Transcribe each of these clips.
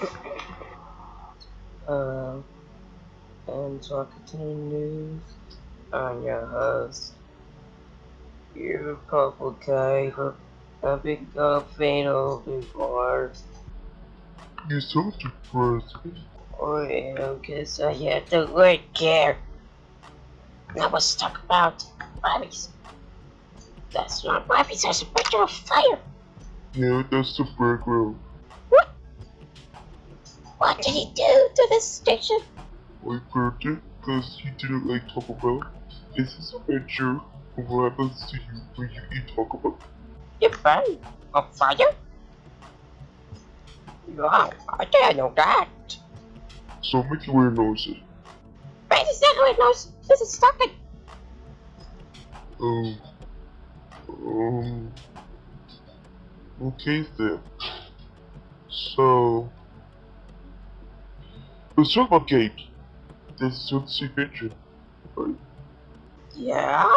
Um, and talking to the news. I'm your host. You're a purple guy a big uh, fatal before. You're so depressing. Oh yeah, guess I had to work here. Now let's talk about Bobby's. That's not Bobby's, that's a picture of fire. Yeah, that's the background. What did he do to this station? I burnt it because he didn't like Taco Bell. This is a picture of what happens to you when you eat Taco Bell. You burned on fire? Wow, I didn't know that. So make you wear noses. Wait, is that how it knows? This is talking. Um. Um. Okay then. So. Talk about games. This is the picture. Right? Yeah?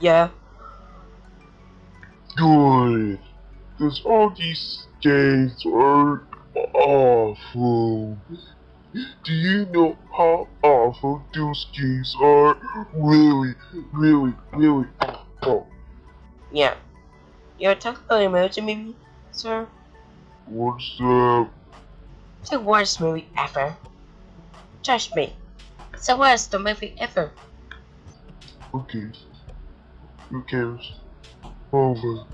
Yeah. Good. Because all these games are awful. Do you know how awful those games are? Really, really, really awful. Yeah. You're talking about emoji movie, sir? What's up? The worst movie ever. Trust me. It's the worst movie ever. Okay. Who cares? Over.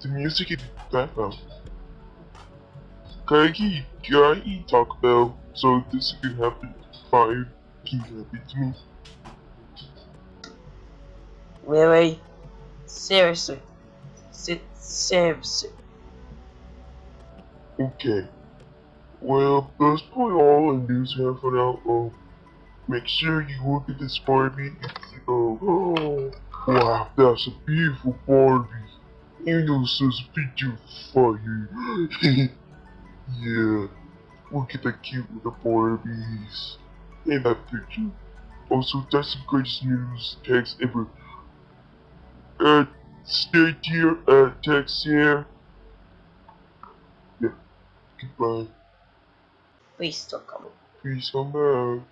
The music in the background. Can I eat, can I eat Taco Bell so this can happen? Fire can happen to me. Really? Seriously. Se- seriously. Okay. Well, that's probably all the news we have for now. Um, make sure you look at this Barbie. It's, oh, wow, that's a beautiful Barbie. You know, says picture fire. yeah. Look at that cute little Barbies. In that picture. Also, that's the greatest news text ever. Uh, stay here, uh, text here. Yeah. Goodbye. questo comunque. Insomma,